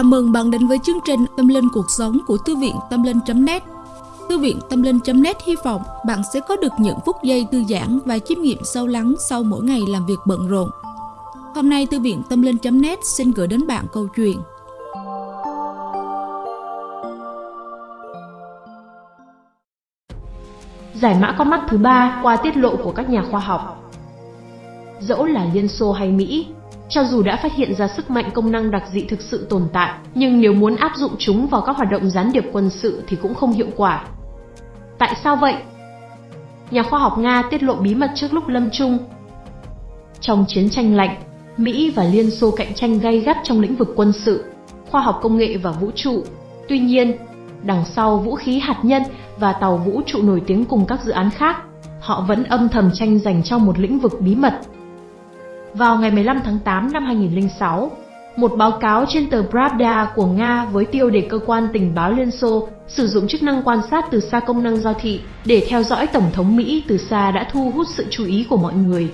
Chào mừng bạn đến với chương trình Tâm Linh Cuộc Sống của Thư viện Tâm Linh.net Thư viện Tâm Linh.net hy vọng bạn sẽ có được những phút giây thư giãn và chiêm nghiệm sâu lắng sau mỗi ngày làm việc bận rộn. Hôm nay Thư viện Tâm Linh.net xin gửi đến bạn câu chuyện. Giải mã con mắt thứ ba qua tiết lộ của các nhà khoa học. Dẫu là Liên Xô hay Mỹ, cho dù đã phát hiện ra sức mạnh công năng đặc dị thực sự tồn tại, nhưng nếu muốn áp dụng chúng vào các hoạt động gián điệp quân sự thì cũng không hiệu quả. Tại sao vậy? Nhà khoa học Nga tiết lộ bí mật trước lúc lâm chung. Trong chiến tranh lạnh, Mỹ và Liên Xô cạnh tranh gay gắt trong lĩnh vực quân sự, khoa học công nghệ và vũ trụ. Tuy nhiên, đằng sau vũ khí hạt nhân và tàu vũ trụ nổi tiếng cùng các dự án khác, họ vẫn âm thầm tranh giành trong một lĩnh vực bí mật vào ngày 15 tháng 8 năm 2006, một báo cáo trên tờ Pravda của Nga với tiêu đề cơ quan tình báo Liên Xô sử dụng chức năng quan sát từ xa công năng giao thị để theo dõi Tổng thống Mỹ từ xa đã thu hút sự chú ý của mọi người.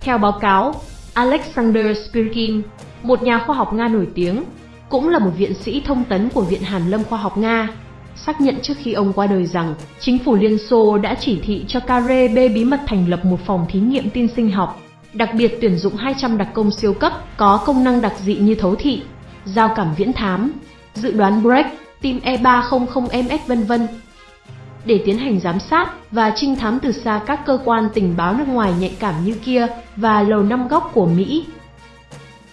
Theo báo cáo, Alexander Spirkin, một nhà khoa học Nga nổi tiếng, cũng là một viện sĩ thông tấn của Viện Hàn Lâm Khoa học Nga, xác nhận trước khi ông qua đời rằng chính phủ Liên Xô đã chỉ thị cho KGB bí mật thành lập một phòng thí nghiệm tin sinh học đặc biệt tuyển dụng 200 đặc công siêu cấp có công năng đặc dị như thấu thị, giao cảm viễn thám, dự đoán break, tim E300MS vân vân để tiến hành giám sát và trinh thám từ xa các cơ quan tình báo nước ngoài nhạy cảm như kia và lầu năm góc của Mỹ.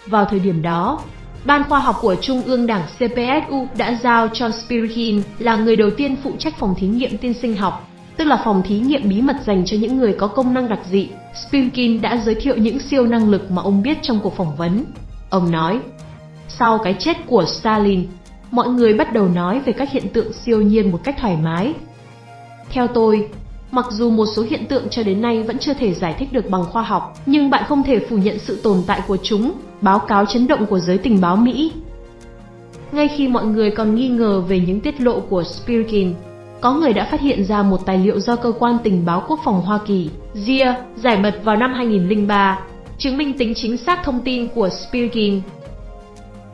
Vào thời điểm đó, Ban khoa học của Trung ương Đảng CPSU đã giao cho Spirkin là người đầu tiên phụ trách phòng thí nghiệm tiên sinh học, tức là phòng thí nghiệm bí mật dành cho những người có công năng đặc dị Spilkin đã giới thiệu những siêu năng lực mà ông biết trong cuộc phỏng vấn. Ông nói, sau cái chết của Stalin, mọi người bắt đầu nói về các hiện tượng siêu nhiên một cách thoải mái. Theo tôi, mặc dù một số hiện tượng cho đến nay vẫn chưa thể giải thích được bằng khoa học, nhưng bạn không thể phủ nhận sự tồn tại của chúng, báo cáo chấn động của giới tình báo Mỹ. Ngay khi mọi người còn nghi ngờ về những tiết lộ của Spirkin, có người đã phát hiện ra một tài liệu do cơ quan tình báo quốc phòng Hoa Kỳ, GIA, giải mật vào năm 2003, chứng minh tính chính xác thông tin của Spiegel.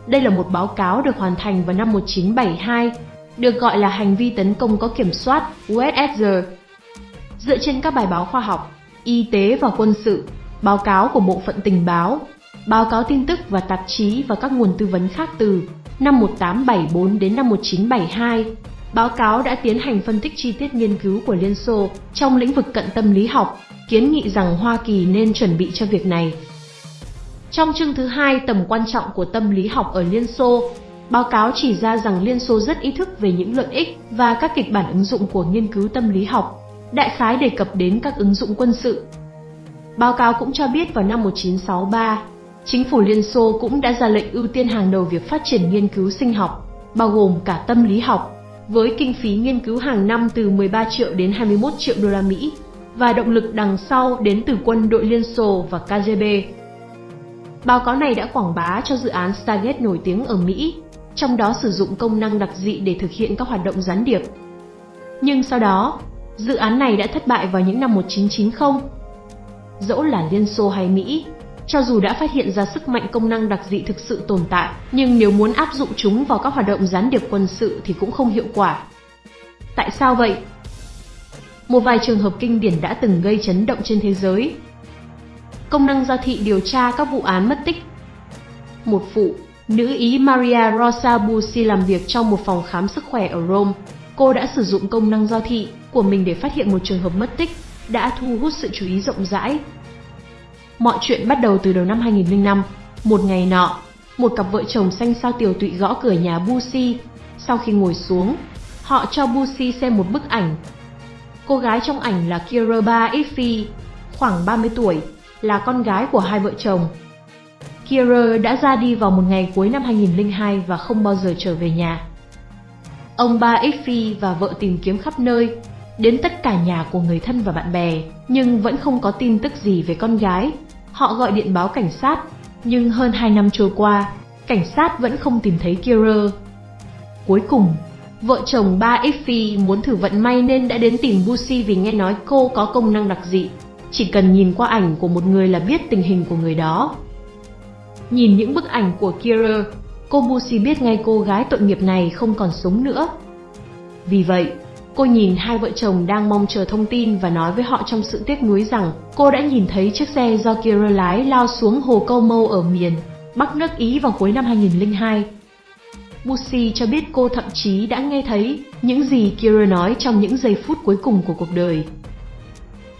Đây là một báo cáo được hoàn thành vào năm 1972, được gọi là hành vi tấn công có kiểm soát USSR. Dựa trên các bài báo khoa học, y tế và quân sự, báo cáo của Bộ phận tình báo, báo cáo tin tức và tạp chí và các nguồn tư vấn khác từ năm 1874 đến năm 1972, Báo cáo đã tiến hành phân tích chi tiết nghiên cứu của Liên Xô trong lĩnh vực cận tâm lý học, kiến nghị rằng Hoa Kỳ nên chuẩn bị cho việc này. Trong chương thứ hai tầm quan trọng của tâm lý học ở Liên Xô, báo cáo chỉ ra rằng Liên Xô rất ý thức về những lợi ích và các kịch bản ứng dụng của nghiên cứu tâm lý học, đại khái đề cập đến các ứng dụng quân sự. Báo cáo cũng cho biết vào năm 1963, chính phủ Liên Xô cũng đã ra lệnh ưu tiên hàng đầu việc phát triển nghiên cứu sinh học, bao gồm cả tâm lý học, với kinh phí nghiên cứu hàng năm từ 13 triệu đến 21 triệu đô la Mỹ và động lực đằng sau đến từ quân đội Liên Xô và KGB. Báo cáo này đã quảng bá cho dự án Stargate nổi tiếng ở Mỹ, trong đó sử dụng công năng đặc dị để thực hiện các hoạt động gián điệp. Nhưng sau đó, dự án này đã thất bại vào những năm 1990. Dẫu là Liên Xô hay Mỹ, cho dù đã phát hiện ra sức mạnh công năng đặc dị thực sự tồn tại, nhưng nếu muốn áp dụng chúng vào các hoạt động gián điệp quân sự thì cũng không hiệu quả. Tại sao vậy? Một vài trường hợp kinh điển đã từng gây chấn động trên thế giới. Công năng giao thị điều tra các vụ án mất tích. Một phụ, nữ Ý Maria Rosa Busi làm việc trong một phòng khám sức khỏe ở Rome. Cô đã sử dụng công năng giao thị của mình để phát hiện một trường hợp mất tích, đã thu hút sự chú ý rộng rãi Mọi chuyện bắt đầu từ đầu năm 2005. Một ngày nọ, một cặp vợ chồng xanh sao tiểu tụy gõ cửa nhà Busi. Sau khi ngồi xuống, họ cho Busi xem một bức ảnh. Cô gái trong ảnh là Kiraba Ify, khoảng 30 tuổi, là con gái của hai vợ chồng. Kier đã ra đi vào một ngày cuối năm 2002 và không bao giờ trở về nhà. Ông ba Ifi và vợ tìm kiếm khắp nơi, đến tất cả nhà của người thân và bạn bè, nhưng vẫn không có tin tức gì về con gái. Họ gọi điện báo cảnh sát, nhưng hơn 2 năm trôi qua, cảnh sát vẫn không tìm thấy Kira. Cuối cùng, vợ chồng ba Effie muốn thử vận may nên đã đến tìm Busi vì nghe nói cô có công năng đặc dị. Chỉ cần nhìn qua ảnh của một người là biết tình hình của người đó. Nhìn những bức ảnh của Kira, cô Busi biết ngay cô gái tội nghiệp này không còn sống nữa. Vì vậy, cô nhìn hai vợ chồng đang mong chờ thông tin và nói với họ trong sự tiếc nuối rằng cô đã nhìn thấy chiếc xe do Kira lái lao xuống hồ Câu Mâu ở miền Bắc nước Ý vào cuối năm 2002. Bushi cho biết cô thậm chí đã nghe thấy những gì Kira nói trong những giây phút cuối cùng của cuộc đời.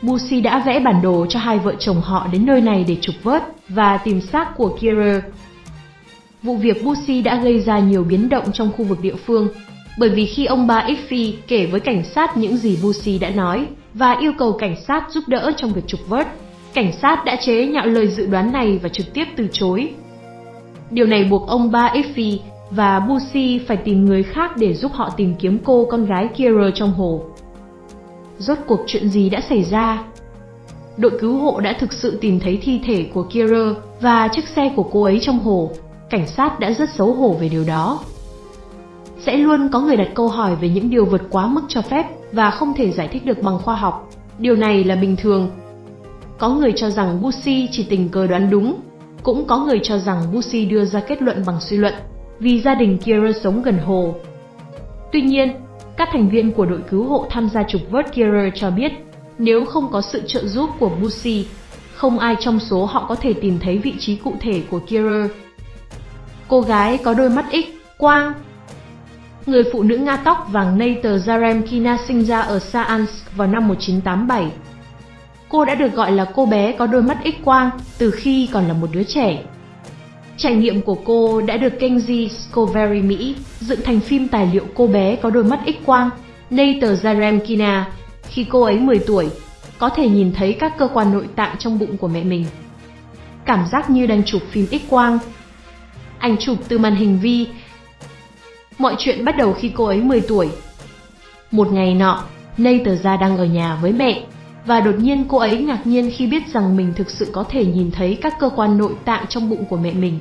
Bushi đã vẽ bản đồ cho hai vợ chồng họ đến nơi này để trục vớt và tìm xác của Kira. Vụ việc Bushi đã gây ra nhiều biến động trong khu vực địa phương, bởi vì khi ông ba Iffy kể với cảnh sát những gì Bushi đã nói và yêu cầu cảnh sát giúp đỡ trong việc trục vớt, cảnh sát đã chế nhạo lời dự đoán này và trực tiếp từ chối. Điều này buộc ông ba Iffy và Bushi phải tìm người khác để giúp họ tìm kiếm cô con gái Kira trong hồ. Rốt cuộc chuyện gì đã xảy ra? Đội cứu hộ đã thực sự tìm thấy thi thể của Kira và chiếc xe của cô ấy trong hồ. Cảnh sát đã rất xấu hổ về điều đó. Sẽ luôn có người đặt câu hỏi về những điều vượt quá mức cho phép và không thể giải thích được bằng khoa học. Điều này là bình thường. Có người cho rằng Bushi chỉ tình cờ đoán đúng, cũng có người cho rằng Bushi đưa ra kết luận bằng suy luận, vì gia đình Kira sống gần hồ. Tuy nhiên, các thành viên của đội cứu hộ tham gia trục vớt Kira cho biết, nếu không có sự trợ giúp của Bushi, không ai trong số họ có thể tìm thấy vị trí cụ thể của Kira. Cô gái có đôi mắt ích, quang. Người phụ nữ Nga tóc vàng Nater Zaremkina sinh ra ở Saansk vào năm 1987. Cô đã được gọi là cô bé có đôi mắt X quang từ khi còn là một đứa trẻ. Trải nghiệm của cô đã được kênh Discovery Mỹ dựng thành phim tài liệu cô bé có đôi mắt X-quang, Nater Zaremkina, khi cô ấy 10 tuổi, có thể nhìn thấy các cơ quan nội tạng trong bụng của mẹ mình. Cảm giác như đang chụp phim X-quang. Ảnh chụp từ màn hình vi. Mọi chuyện bắt đầu khi cô ấy 10 tuổi. Một ngày nọ, Nater ra đang ở nhà với mẹ, và đột nhiên cô ấy ngạc nhiên khi biết rằng mình thực sự có thể nhìn thấy các cơ quan nội tạng trong bụng của mẹ mình.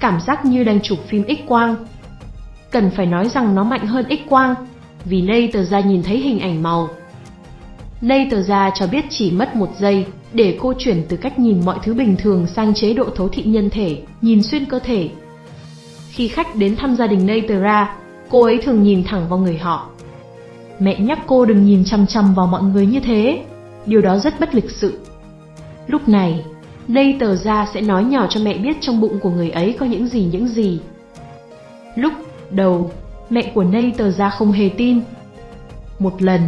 Cảm giác như đang chụp phim X-quang. Cần phải nói rằng nó mạnh hơn X-quang, vì Nây tờ ra nhìn thấy hình ảnh màu. Nây tờ ra cho biết chỉ mất một giây để cô chuyển từ cách nhìn mọi thứ bình thường sang chế độ thấu thị nhân thể, nhìn xuyên cơ thể. Khi khách đến thăm gia đình Natera, cô ấy thường nhìn thẳng vào người họ, Mẹ nhắc cô đừng nhìn chăm chăm vào mọi người như thế, điều đó rất bất lịch sự. Lúc này, Natera sẽ nói nhỏ cho mẹ biết trong bụng của người ấy có những gì những gì. Lúc đầu, mẹ của Natera không hề tin. Một lần,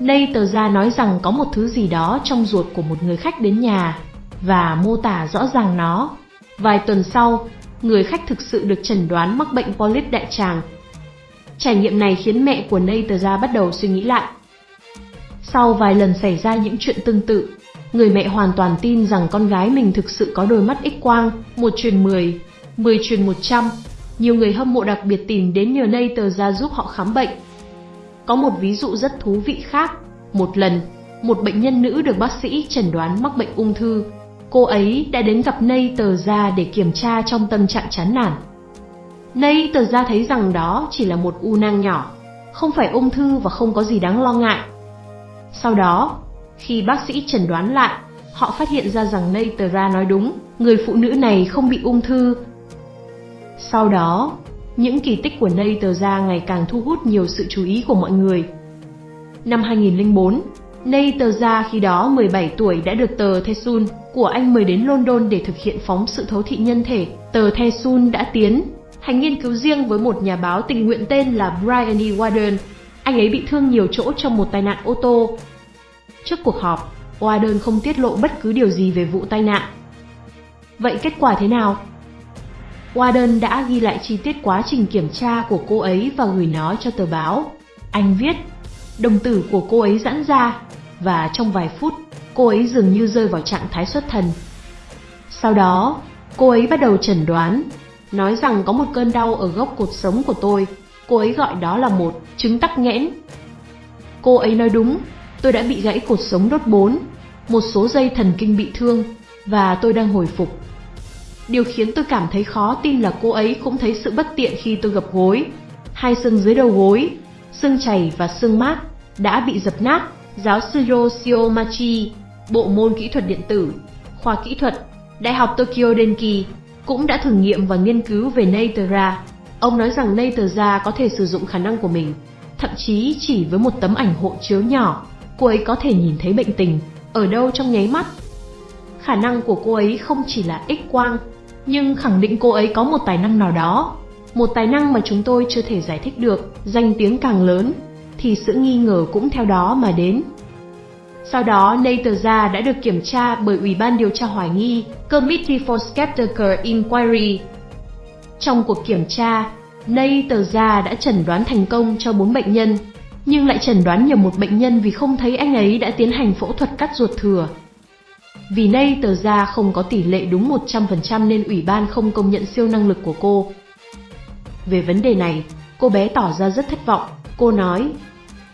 Natera nói rằng có một thứ gì đó trong ruột của một người khách đến nhà và mô tả rõ ràng nó. Vài tuần sau, người khách thực sự được chẩn đoán mắc bệnh polyp đại tràng Trải nghiệm này khiến mẹ của Natasha bắt đầu suy nghĩ lại. Sau vài lần xảy ra những chuyện tương tự, người mẹ hoàn toàn tin rằng con gái mình thực sự có đôi mắt x-quang, một truyền 10, 10 truyền 100. Nhiều người hâm mộ đặc biệt tìm đến nhờ Natasha giúp họ khám bệnh. Có một ví dụ rất thú vị khác. Một lần, một bệnh nhân nữ được bác sĩ chẩn đoán mắc bệnh ung thư. Cô ấy đã đến gặp nay tờ ra để kiểm tra trong tâm trạng chán nản. Nay tờ ra thấy rằng đó chỉ là một u nang nhỏ, không phải ung thư và không có gì đáng lo ngại. Sau đó, khi bác sĩ chẩn đoán lại, họ phát hiện ra rằng Nay tờ ra nói đúng, người phụ nữ này không bị ung thư. Sau đó, những kỳ tích của Nay tờ ra ngày càng thu hút nhiều sự chú ý của mọi người. Năm 2004, Nay tờ ra khi đó 17 tuổi đã được tờ Thesun của Anh mời đến London để thực hiện phóng sự thấu thị nhân thể. Tờ The Sun đã tiến hành nghiên cứu riêng với một nhà báo tình nguyện tên là Brian E. Warden. Anh ấy bị thương nhiều chỗ trong một tai nạn ô tô. Trước cuộc họp, Warden không tiết lộ bất cứ điều gì về vụ tai nạn. Vậy kết quả thế nào? Warden đã ghi lại chi tiết quá trình kiểm tra của cô ấy và gửi nó cho tờ báo. Anh viết, đồng tử của cô ấy giãn ra, và trong vài phút, cô ấy dường như rơi vào trạng thái xuất thần. Sau đó, cô ấy bắt đầu chẩn đoán nói rằng có một cơn đau ở gốc cột sống của tôi. Cô ấy gọi đó là một chứng tắc nghẽn. Cô ấy nói đúng, tôi đã bị gãy cột sống đốt bốn, một số dây thần kinh bị thương, và tôi đang hồi phục. Điều khiến tôi cảm thấy khó tin là cô ấy cũng thấy sự bất tiện khi tôi gập gối. Hai xương dưới đầu gối, xương chảy và xương mát đã bị dập nát. Giáo sư Yoshio Machi, Bộ môn Kỹ thuật Điện tử, Khoa Kỹ thuật, Đại học Tokyo Denki cũng đã thử nghiệm và nghiên cứu về Natera. Ông nói rằng Natera có thể sử dụng khả năng của mình, thậm chí chỉ với một tấm ảnh hộ chiếu nhỏ, cô ấy có thể nhìn thấy bệnh tình, ở đâu trong nháy mắt. Khả năng của cô ấy không chỉ là X-quang, nhưng khẳng định cô ấy có một tài năng nào đó. Một tài năng mà chúng tôi chưa thể giải thích được, danh tiếng càng lớn, thì sự nghi ngờ cũng theo đó mà đến. Sau đó, Neither đã được kiểm tra bởi Ủy ban điều tra hoài nghi Committee for Skeptical Inquiry. Trong cuộc kiểm tra, Neither đã chẩn đoán thành công cho 4 bệnh nhân, nhưng lại chẩn đoán nhầm một bệnh nhân vì không thấy anh ấy đã tiến hành phẫu thuật cắt ruột thừa. Vì Neither không có tỷ lệ đúng 100% nên ủy ban không công nhận siêu năng lực của cô. Về vấn đề này, cô bé tỏ ra rất thất vọng. Cô nói,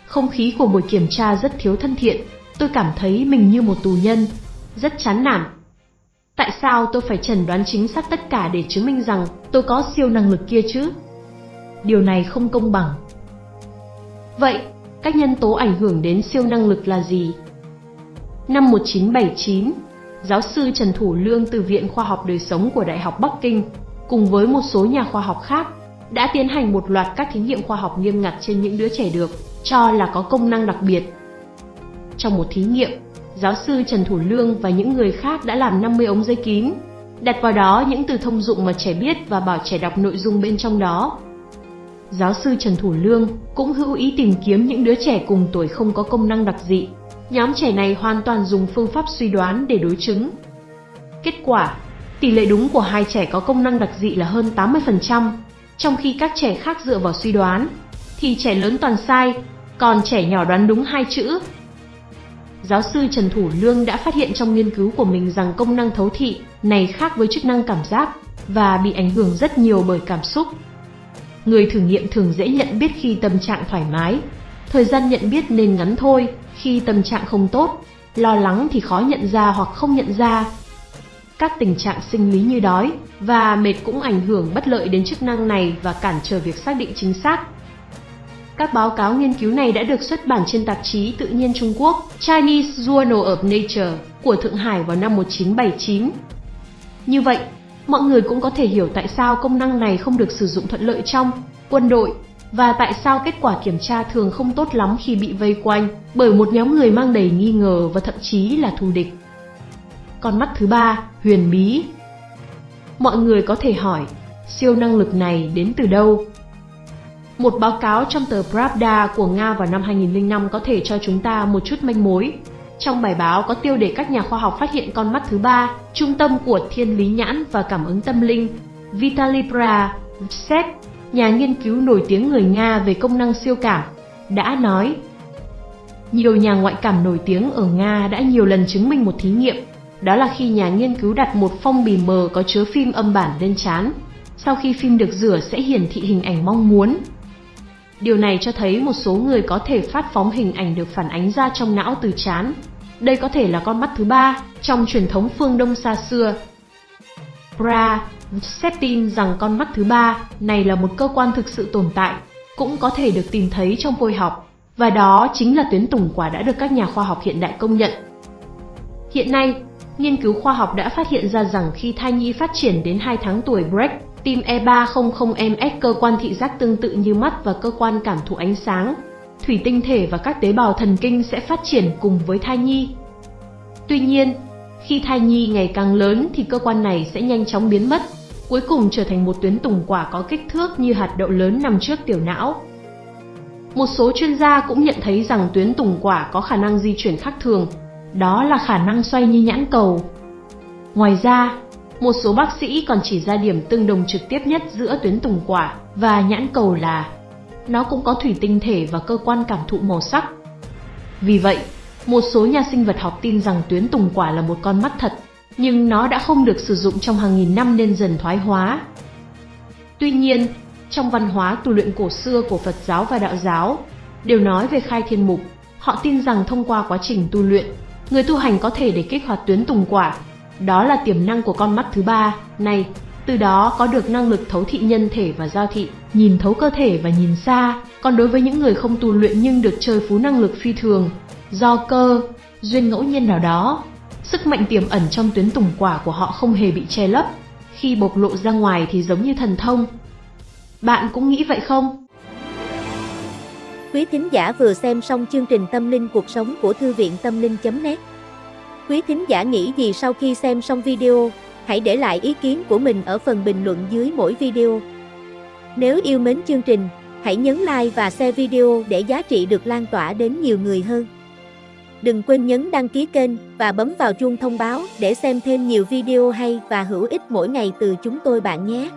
không khí của buổi kiểm tra rất thiếu thân thiện, tôi cảm thấy mình như một tù nhân, rất chán nản. Tại sao tôi phải chẩn đoán chính xác tất cả để chứng minh rằng tôi có siêu năng lực kia chứ? Điều này không công bằng. Vậy, các nhân tố ảnh hưởng đến siêu năng lực là gì? Năm 1979, giáo sư Trần Thủ Lương từ Viện Khoa học Đời sống của Đại học Bắc Kinh cùng với một số nhà khoa học khác đã tiến hành một loạt các thí nghiệm khoa học nghiêm ngặt trên những đứa trẻ được cho là có công năng đặc biệt trong một thí nghiệm, giáo sư Trần Thủ Lương và những người khác đã làm 50 ống dây kín, đặt vào đó những từ thông dụng mà trẻ biết và bảo trẻ đọc nội dung bên trong đó. Giáo sư Trần Thủ Lương cũng hữu ý tìm kiếm những đứa trẻ cùng tuổi không có công năng đặc dị. Nhóm trẻ này hoàn toàn dùng phương pháp suy đoán để đối chứng. Kết quả, tỷ lệ đúng của hai trẻ có công năng đặc dị là hơn 80%, trong khi các trẻ khác dựa vào suy đoán, thì trẻ lớn toàn sai, còn trẻ nhỏ đoán đúng hai chữ Giáo sư Trần Thủ Lương đã phát hiện trong nghiên cứu của mình rằng công năng thấu thị này khác với chức năng cảm giác và bị ảnh hưởng rất nhiều bởi cảm xúc. Người thử nghiệm thường dễ nhận biết khi tâm trạng thoải mái, thời gian nhận biết nên ngắn thôi, khi tâm trạng không tốt, lo lắng thì khó nhận ra hoặc không nhận ra. Các tình trạng sinh lý như đói và mệt cũng ảnh hưởng bất lợi đến chức năng này và cản trở việc xác định chính xác các báo cáo nghiên cứu này đã được xuất bản trên tạp chí Tự nhiên Trung Quốc Chinese Journal of Nature của Thượng Hải vào năm 1979. Như vậy, mọi người cũng có thể hiểu tại sao công năng này không được sử dụng thuận lợi trong quân đội và tại sao kết quả kiểm tra thường không tốt lắm khi bị vây quanh bởi một nhóm người mang đầy nghi ngờ và thậm chí là thù địch. Con mắt thứ ba, huyền bí. Mọi người có thể hỏi, siêu năng lực này đến từ đâu? Một báo cáo trong tờ Pravda của Nga vào năm 2005 có thể cho chúng ta một chút manh mối. Trong bài báo có tiêu đề các nhà khoa học phát hiện con mắt thứ ba, trung tâm của thiên lý nhãn và cảm ứng tâm linh, Vitaly Pravtsev, nhà nghiên cứu nổi tiếng người Nga về công năng siêu cảm, đã nói nhiều nhà ngoại cảm nổi tiếng ở Nga đã nhiều lần chứng minh một thí nghiệm, đó là khi nhà nghiên cứu đặt một phong bì mờ có chứa phim âm bản lên chán. Sau khi phim được rửa sẽ hiển thị hình ảnh mong muốn, Điều này cho thấy một số người có thể phát phóng hình ảnh được phản ánh ra trong não từ chán. Đây có thể là con mắt thứ ba trong truyền thống phương Đông xa xưa. Bra xét tin rằng con mắt thứ ba này là một cơ quan thực sự tồn tại, cũng có thể được tìm thấy trong phôi học, và đó chính là tuyến tùng quả đã được các nhà khoa học hiện đại công nhận. Hiện nay, nghiên cứu khoa học đã phát hiện ra rằng khi thai nhi phát triển đến 2 tháng tuổi break Tim E300MS cơ quan thị giác tương tự như mắt và cơ quan cảm thụ ánh sáng. Thủy tinh thể và các tế bào thần kinh sẽ phát triển cùng với thai nhi. Tuy nhiên, khi thai nhi ngày càng lớn thì cơ quan này sẽ nhanh chóng biến mất, cuối cùng trở thành một tuyến tùng quả có kích thước như hạt đậu lớn nằm trước tiểu não. Một số chuyên gia cũng nhận thấy rằng tuyến tùng quả có khả năng di chuyển khác thường, đó là khả năng xoay như nhãn cầu. Ngoài ra, một số bác sĩ còn chỉ ra điểm tương đồng trực tiếp nhất giữa tuyến tùng quả và nhãn cầu là nó cũng có thủy tinh thể và cơ quan cảm thụ màu sắc. Vì vậy, một số nhà sinh vật học tin rằng tuyến tùng quả là một con mắt thật, nhưng nó đã không được sử dụng trong hàng nghìn năm nên dần thoái hóa. Tuy nhiên, trong văn hóa tu luyện cổ xưa của Phật giáo và Đạo giáo, đều nói về khai thiên mục, họ tin rằng thông qua quá trình tu luyện, người tu hành có thể để kích hoạt tuyến tùng quả đó là tiềm năng của con mắt thứ ba này, từ đó có được năng lực thấu thị nhân thể và giao thị, nhìn thấu cơ thể và nhìn xa. Còn đối với những người không tu luyện nhưng được chơi phú năng lực phi thường, do cơ, duyên ngẫu nhiên nào đó, sức mạnh tiềm ẩn trong tuyến tùng quả của họ không hề bị che lấp, khi bộc lộ ra ngoài thì giống như thần thông. Bạn cũng nghĩ vậy không? Quý thính giả vừa xem xong chương trình Tâm linh cuộc sống của Thư viện Tâm linh.net Quý thính giả nghĩ gì sau khi xem xong video, hãy để lại ý kiến của mình ở phần bình luận dưới mỗi video. Nếu yêu mến chương trình, hãy nhấn like và share video để giá trị được lan tỏa đến nhiều người hơn. Đừng quên nhấn đăng ký kênh và bấm vào chuông thông báo để xem thêm nhiều video hay và hữu ích mỗi ngày từ chúng tôi bạn nhé.